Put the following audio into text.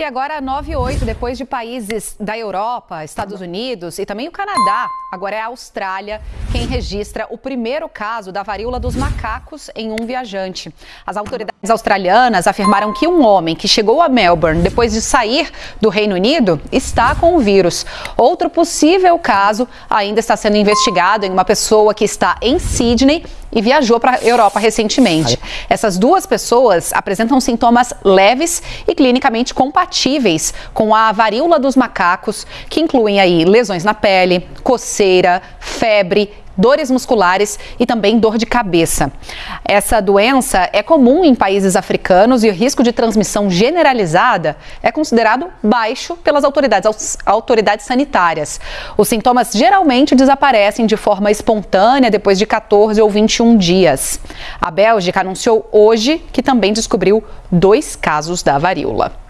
E agora 9 e 8, depois de países da Europa, Estados Unidos e também o Canadá, agora é a Austrália quem registra o primeiro caso da varíola dos macacos em um viajante. As autoridades australianas afirmaram que um homem que chegou a Melbourne depois de sair do Reino Unido está com o vírus. Outro possível caso ainda está sendo investigado em uma pessoa que está em Sydney e viajou para a Europa recentemente. Essas duas pessoas apresentam sintomas leves e clinicamente compatíveis com a varíola dos macacos, que incluem aí lesões na pele, coceira, febre dores musculares e também dor de cabeça. Essa doença é comum em países africanos e o risco de transmissão generalizada é considerado baixo pelas autoridades, autoridades sanitárias. Os sintomas geralmente desaparecem de forma espontânea depois de 14 ou 21 dias. A Bélgica anunciou hoje que também descobriu dois casos da varíola.